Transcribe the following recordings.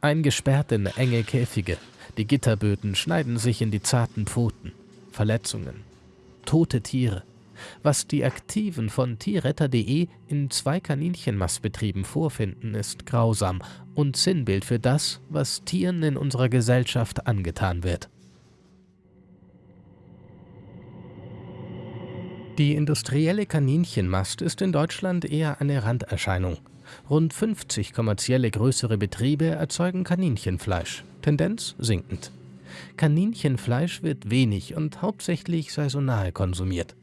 eingesperrt in enge Käfige. Die Gitterböden schneiden sich in die zarten Pfoten. Verletzungen. Tote Tiere. Was die Aktiven von tierretter.de in zwei Kaninchenmastbetrieben vorfinden, ist grausam und Sinnbild für das, was Tieren in unserer Gesellschaft angetan wird. Die industrielle Kaninchenmast ist in Deutschland eher eine Randerscheinung. Rund 50 kommerzielle größere Betriebe erzeugen Kaninchenfleisch, Tendenz sinkend. Kaninchenfleisch wird wenig und hauptsächlich saisonal konsumiert.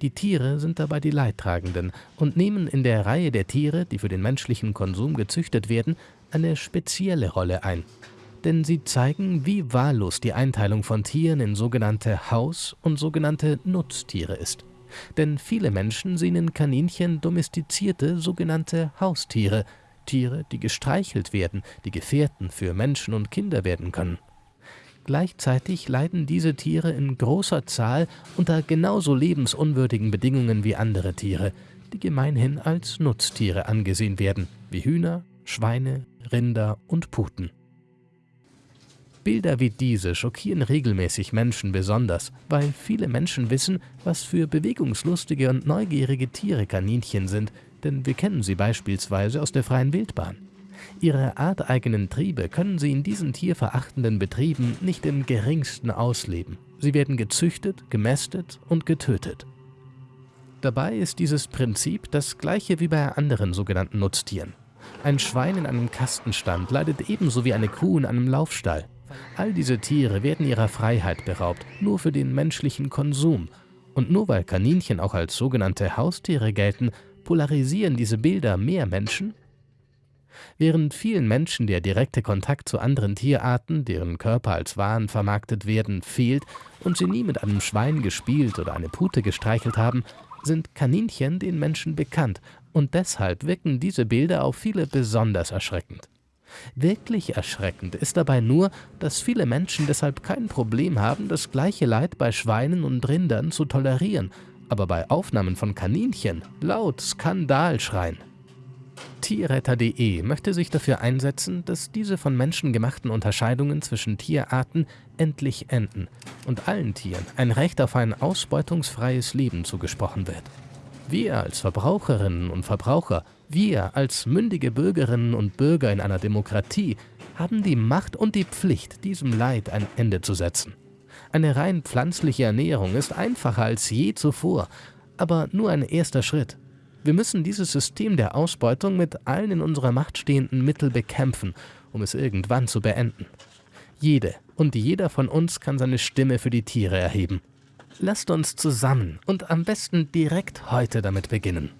Die Tiere sind dabei die Leidtragenden und nehmen in der Reihe der Tiere, die für den menschlichen Konsum gezüchtet werden, eine spezielle Rolle ein. Denn sie zeigen, wie wahllos die Einteilung von Tieren in sogenannte Haus- und sogenannte Nutztiere ist. Denn viele Menschen sehen in Kaninchen domestizierte sogenannte Haustiere, Tiere, die gestreichelt werden, die Gefährten für Menschen und Kinder werden können. Gleichzeitig leiden diese Tiere in großer Zahl unter genauso lebensunwürdigen Bedingungen wie andere Tiere, die gemeinhin als Nutztiere angesehen werden, wie Hühner, Schweine, Rinder und Puten. Bilder wie diese schockieren regelmäßig Menschen besonders, weil viele Menschen wissen, was für bewegungslustige und neugierige Tiere Kaninchen sind, denn wir kennen sie beispielsweise aus der freien Wildbahn. Ihre arteigenen Triebe können sie in diesen tierverachtenden Betrieben nicht im geringsten ausleben. Sie werden gezüchtet, gemästet und getötet. Dabei ist dieses Prinzip das gleiche wie bei anderen sogenannten Nutztieren. Ein Schwein in einem Kastenstand leidet ebenso wie eine Kuh in einem Laufstall. All diese Tiere werden ihrer Freiheit beraubt, nur für den menschlichen Konsum. Und nur weil Kaninchen auch als sogenannte Haustiere gelten, polarisieren diese Bilder mehr Menschen Während vielen Menschen der direkte Kontakt zu anderen Tierarten, deren Körper als Waren vermarktet werden, fehlt und sie nie mit einem Schwein gespielt oder eine Pute gestreichelt haben, sind Kaninchen den Menschen bekannt und deshalb wirken diese Bilder auf viele besonders erschreckend. Wirklich erschreckend ist dabei nur, dass viele Menschen deshalb kein Problem haben, das gleiche Leid bei Schweinen und Rindern zu tolerieren, aber bei Aufnahmen von Kaninchen laut Skandal schreien. Tierretter.de möchte sich dafür einsetzen, dass diese von Menschen gemachten Unterscheidungen zwischen Tierarten endlich enden und allen Tieren ein Recht auf ein ausbeutungsfreies Leben zugesprochen wird. Wir als Verbraucherinnen und Verbraucher, wir als mündige Bürgerinnen und Bürger in einer Demokratie haben die Macht und die Pflicht, diesem Leid ein Ende zu setzen. Eine rein pflanzliche Ernährung ist einfacher als je zuvor, aber nur ein erster Schritt. Wir müssen dieses System der Ausbeutung mit allen in unserer Macht stehenden Mitteln bekämpfen, um es irgendwann zu beenden. Jede und jeder von uns kann seine Stimme für die Tiere erheben. Lasst uns zusammen und am besten direkt heute damit beginnen.